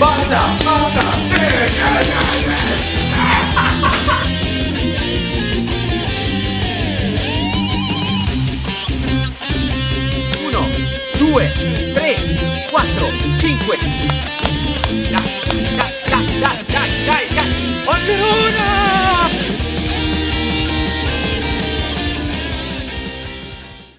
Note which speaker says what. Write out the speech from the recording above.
Speaker 1: Forza, forza!
Speaker 2: Uno, due, tre, quattro, cinque,